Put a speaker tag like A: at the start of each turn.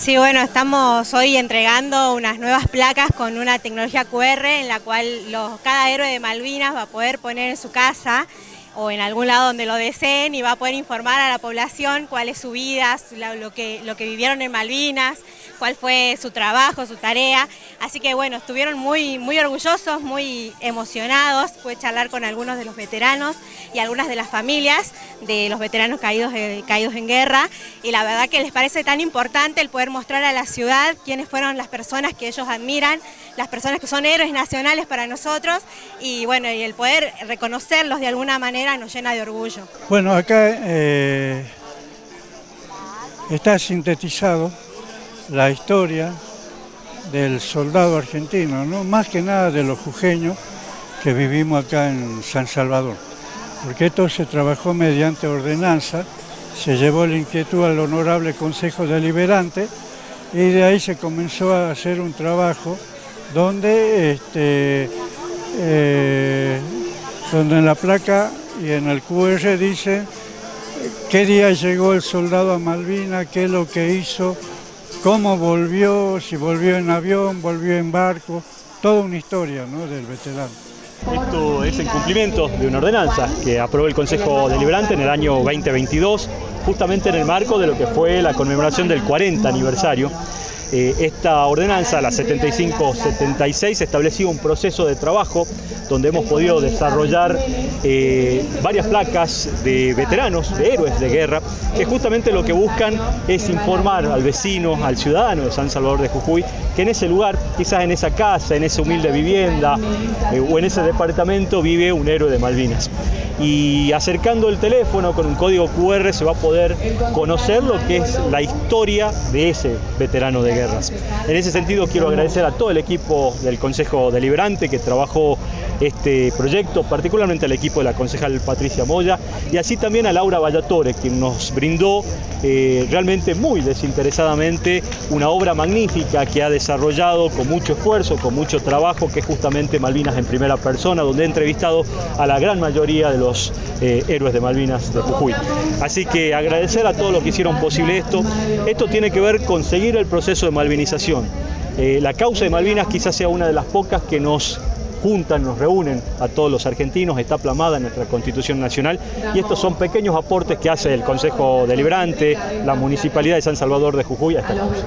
A: Sí, bueno, estamos hoy entregando unas nuevas placas con una tecnología QR en la cual los, cada héroe de Malvinas va a poder poner en su casa o en algún lado donde lo deseen y va a poder informar a la población cuál es su vida, lo que, lo que vivieron en Malvinas, cuál fue su trabajo, su tarea. Así que bueno, estuvieron muy, muy orgullosos, muy emocionados. Pude charlar con algunos de los veteranos y algunas de las familias de los veteranos caídos, eh, caídos en guerra. Y la verdad que les parece tan importante el poder mostrar a la ciudad quiénes fueron las personas que ellos admiran, las personas que son héroes nacionales para nosotros y bueno, y el poder reconocerlos de alguna manera nos llena de orgullo.
B: Bueno, acá eh, está sintetizado la historia del soldado argentino, ¿no? más que nada de los jujeños que vivimos acá en San Salvador, porque esto se trabajó mediante ordenanza, se llevó la inquietud al honorable Consejo Deliberante y de ahí se comenzó a hacer un trabajo donde, este, eh, donde en la placa y en el QR dice qué día llegó el soldado a Malvina, qué es lo que hizo, cómo volvió, si volvió en avión, volvió en barco, toda una historia del veterano.
C: Esto es el cumplimiento de una ordenanza que aprobó el Consejo Deliberante en el año 2022, justamente en el marco de lo que fue la conmemoración del 40 aniversario eh, esta ordenanza, la 75-76, establecía un proceso de trabajo donde hemos podido desarrollar eh, varias placas de veteranos, de héroes de guerra, que justamente lo que buscan es informar al vecino, al ciudadano de San Salvador de Jujuy, que en ese lugar, quizás en esa casa, en esa humilde vivienda eh, o en ese departamento vive un héroe de Malvinas y acercando el teléfono con un código QR se va a poder conocer lo que es la historia de ese veterano de guerras. En ese sentido quiero agradecer a todo el equipo del Consejo Deliberante que trabajó este proyecto, particularmente al equipo de la concejal Patricia Moya y así también a Laura Vallatore, quien nos brindó eh, realmente muy desinteresadamente una obra magnífica que ha desarrollado con mucho esfuerzo, con mucho trabajo, que es justamente Malvinas en primera persona, donde he entrevistado a la gran mayoría de los eh, héroes de Malvinas de Jujuy. Así que agradecer a todos los que hicieron posible esto. Esto tiene que ver con seguir el proceso de malvinización. Eh, la causa de Malvinas quizás sea una de las pocas que nos juntan, nos reúnen a todos los argentinos, está plamada en nuestra Constitución Nacional y estos son pequeños aportes que hace el Consejo Deliberante, la Municipalidad de San Salvador de Jujuy a esta causa.